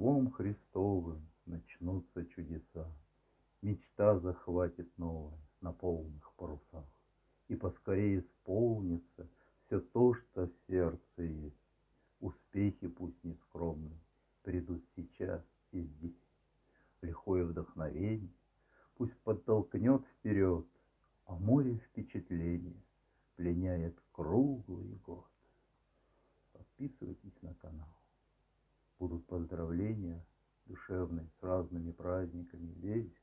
Рождеством Христовым начнутся чудеса. Мечта захватит новая на полных парусах. И поскорее исполнится все то, что в сердце есть. Успехи пусть не скромные придут сейчас и здесь. Лихое вдохновение пусть подтолкнет вперед, А море впечатлений пленяет круглый год. Подписывайтесь на канал. Будут поздравления душевные с разными праздниками весь